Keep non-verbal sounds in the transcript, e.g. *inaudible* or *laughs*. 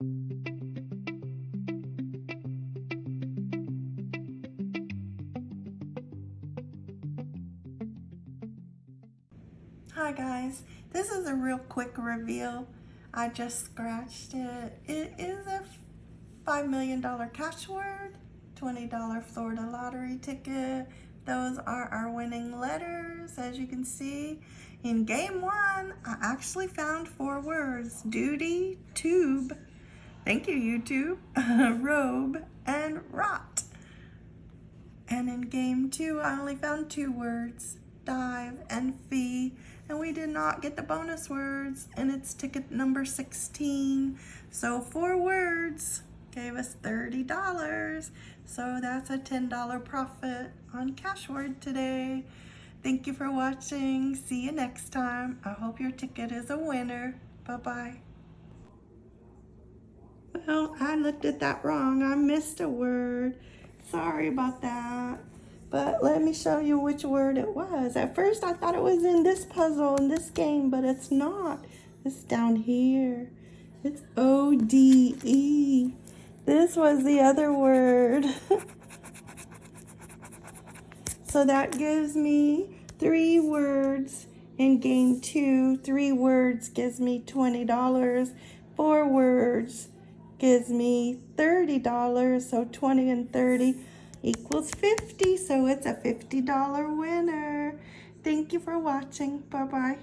Hi guys, this is a real quick reveal. I just scratched it. It is a $5 million cash word, $20 Florida lottery ticket. Those are our winning letters, as you can see. In game one, I actually found four words, duty, tube, thank you YouTube, *laughs* robe, and rot. And in game two, I only found two words, dive and fee. And we did not get the bonus words and it's ticket number 16 so four words gave us $30 so that's a $10 profit on cashword today. Thank you for watching. See you next time. I hope your ticket is a winner. Bye bye well I looked at that wrong I missed a word sorry about that but let me show you which word it was. At first I thought it was in this puzzle, in this game, but it's not. It's down here. It's O-D-E. This was the other word. *laughs* so that gives me three words in game two. Three words gives me $20. Four words gives me $30. So 20 and 30 equals 50. So it's a $50 winner. Thank you for watching. Bye-bye.